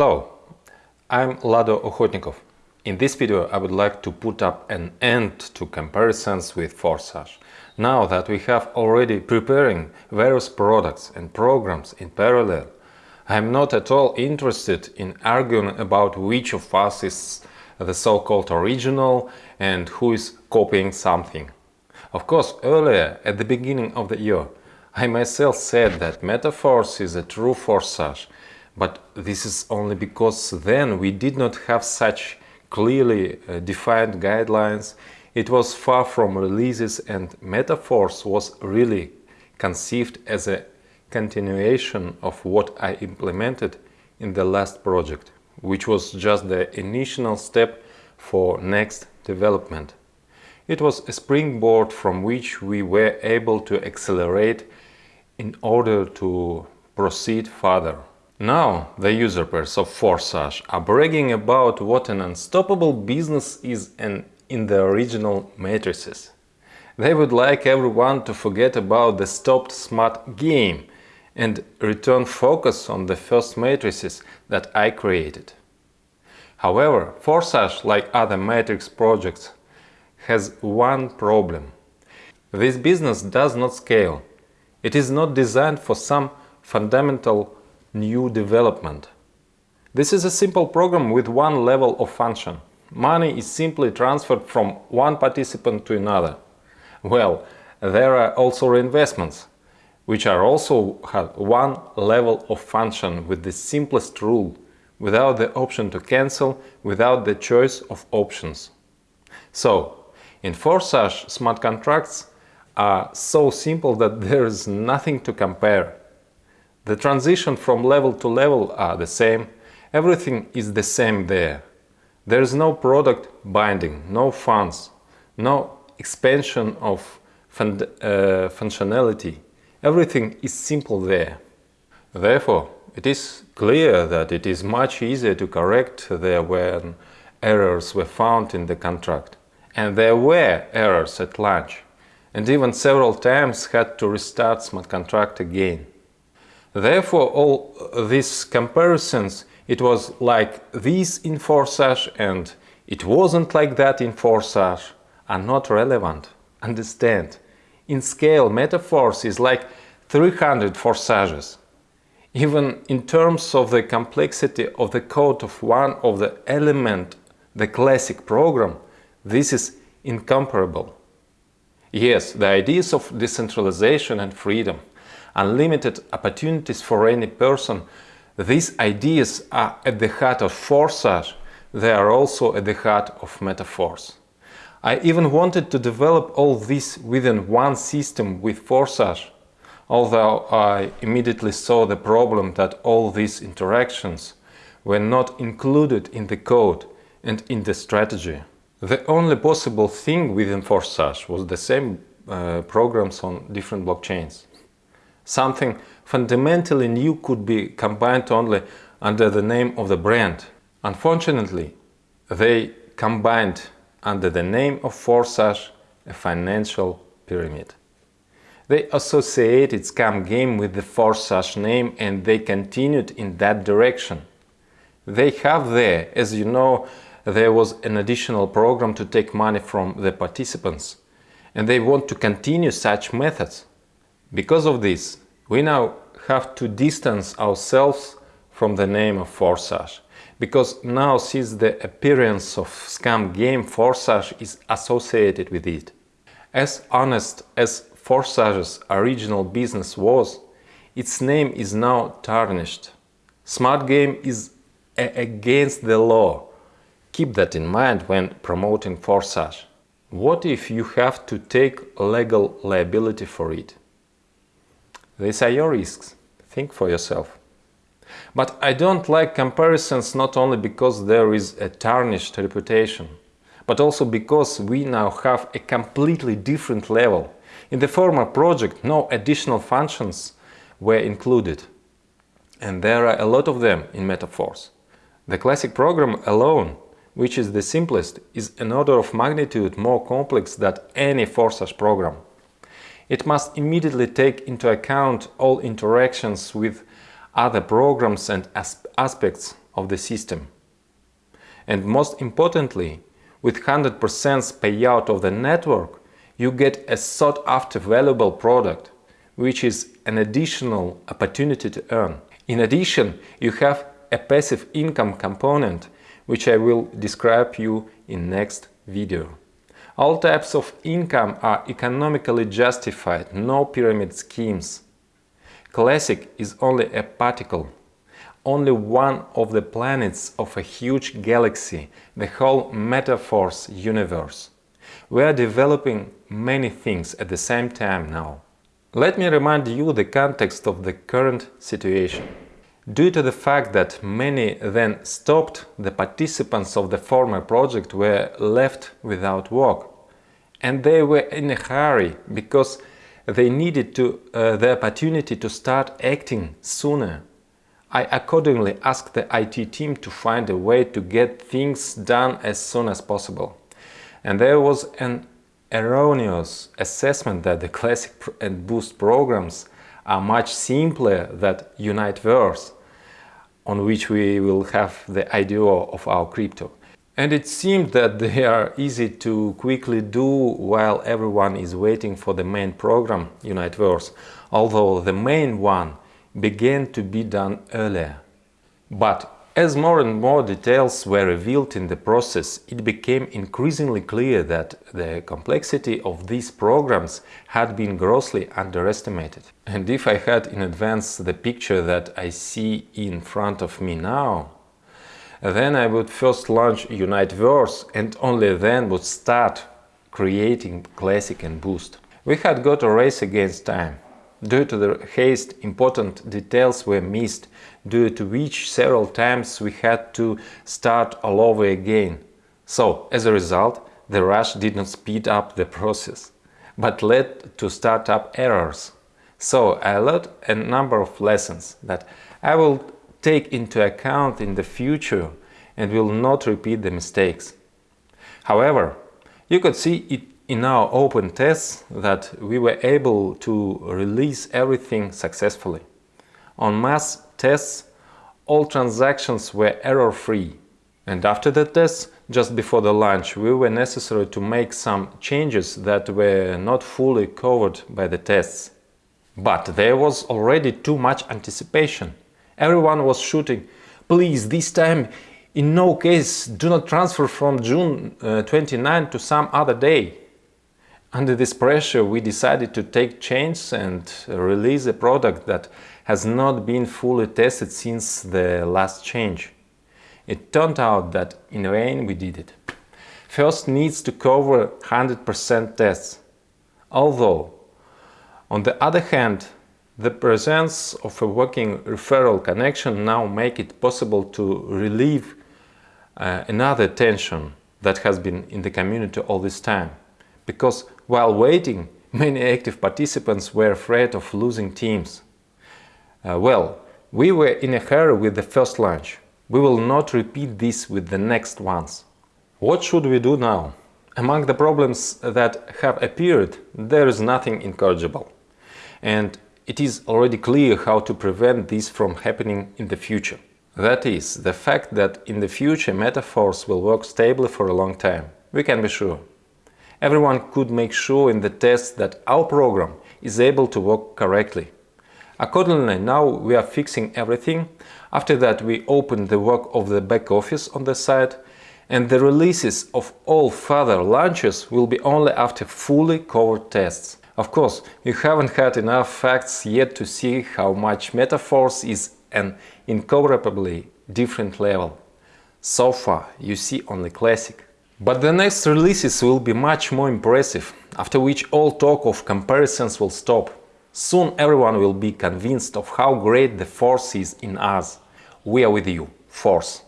Hello, I'm Lado Okhotnikov. In this video I would like to put up an end to comparisons with Forsage. Now that we have already preparing various products and programs in parallel, I am not at all interested in arguing about which of us is the so-called original and who is copying something. Of course, earlier, at the beginning of the year, I myself said that Metaforce is a true Forsage, but this is only because then we did not have such clearly uh, defined guidelines, it was far from releases and Metaforce was really conceived as a continuation of what I implemented in the last project, which was just the initial step for next development. It was a springboard from which we were able to accelerate in order to proceed further. Now the usurpers of Forsage are bragging about what an unstoppable business is in the original matrices. They would like everyone to forget about the stopped smart game and return focus on the first matrices that I created. However, Forsage, like other matrix projects, has one problem. This business does not scale. It is not designed for some fundamental new development. This is a simple program with one level of function. Money is simply transferred from one participant to another. Well, there are also reinvestments, which are also have one level of function with the simplest rule, without the option to cancel, without the choice of options. So, in Forsage, smart contracts are so simple that there is nothing to compare. The transition from level to level are the same, everything is the same there. There is no product binding, no funds, no expansion of fun uh, functionality. Everything is simple there. Therefore, it is clear that it is much easier to correct there when errors were found in the contract and there were errors at launch, and even several times had to restart smart contract again. Therefore, all these comparisons, it was like this in Forsage and it wasn't like that in Forsage, are not relevant. Understand, in scale, Metaforce is like 300 Forsages. Even in terms of the complexity of the code of one of the element, the classic program, this is incomparable. Yes, the ideas of decentralization and freedom, unlimited opportunities for any person, these ideas are at the heart of Forsage, they are also at the heart of Metaforce. I even wanted to develop all this within one system with Forsage, although I immediately saw the problem that all these interactions were not included in the code and in the strategy. The only possible thing within Forsage was the same uh, programs on different blockchains. Something fundamentally new could be combined only under the name of the brand. Unfortunately, they combined under the name of Forsage a financial pyramid. They associated Scam Game with the Forsage name and they continued in that direction. They have there, as you know, there was an additional program to take money from the participants and they want to continue such methods. Because of this, we now have to distance ourselves from the name of Forsage, because now since the appearance of scam game Forsage is associated with it. As honest as Forsage's original business was, its name is now tarnished. Smart game is against the law Keep that in mind when promoting Forsage. What if you have to take legal liability for it? These are your risks. Think for yourself. But I don't like comparisons not only because there is a tarnished reputation, but also because we now have a completely different level. In the former project, no additional functions were included. And there are a lot of them in Metaforce. The classic program alone which is the simplest, is an order of magnitude more complex than any Forsage program. It must immediately take into account all interactions with other programs and as aspects of the system. And most importantly, with 100% payout of the network, you get a sought-after valuable product, which is an additional opportunity to earn. In addition, you have a passive income component, which I will describe you in next video. All types of income are economically justified, no pyramid schemes. Classic is only a particle, only one of the planets of a huge galaxy, the whole Metaforce universe. We are developing many things at the same time now. Let me remind you the context of the current situation. Due to the fact that many then stopped, the participants of the former project were left without work. And they were in a hurry because they needed to, uh, the opportunity to start acting sooner. I accordingly asked the IT team to find a way to get things done as soon as possible. And there was an erroneous assessment that the Classic and Boost programs are much simpler than Uniteverse on which we will have the IDO of our crypto. And it seemed that they are easy to quickly do while everyone is waiting for the main program, Uniteverse, although the main one began to be done earlier. But as more and more details were revealed in the process, it became increasingly clear that the complexity of these programs had been grossly underestimated. And if I had in advance the picture that I see in front of me now, then I would first launch Uniteverse and only then would start creating Classic and Boost. We had got a race against time. Due to the haste, important details were missed, due to which several times we had to start all over again. So, as a result, the rush did not speed up the process, but led to startup errors. So, I learned a number of lessons that I will take into account in the future and will not repeat the mistakes. However, you could see it in our open tests that we were able to release everything successfully. On mass tests, all transactions were error-free. And after the tests, just before the launch, we were necessary to make some changes that were not fully covered by the tests. But there was already too much anticipation. Everyone was shooting, please, this time, in no case, do not transfer from June uh, 29 to some other day. Under this pressure, we decided to take change and release a product that has not been fully tested since the last change. It turned out that in vain we did it. First needs to cover 100% tests. Although, on the other hand, the presence of a working referral connection now make it possible to relieve uh, another tension that has been in the community all this time because while waiting, many active participants were afraid of losing teams. Uh, well, we were in a hurry with the first launch. We will not repeat this with the next ones. What should we do now? Among the problems that have appeared, there is nothing incorrigible. And it is already clear how to prevent this from happening in the future. That is, the fact that in the future Metaforce will work stably for a long time. We can be sure. Everyone could make sure in the test that our program is able to work correctly. Accordingly, now we are fixing everything. After that, we open the work of the back office on the site and the releases of all further launches will be only after fully covered tests. Of course, you haven't had enough facts yet to see how much Metaforce is an incomparably different level. So far, you see only Classic. But the next releases will be much more impressive, after which all talk of comparisons will stop. Soon everyone will be convinced of how great the Force is in us. We are with you, Force.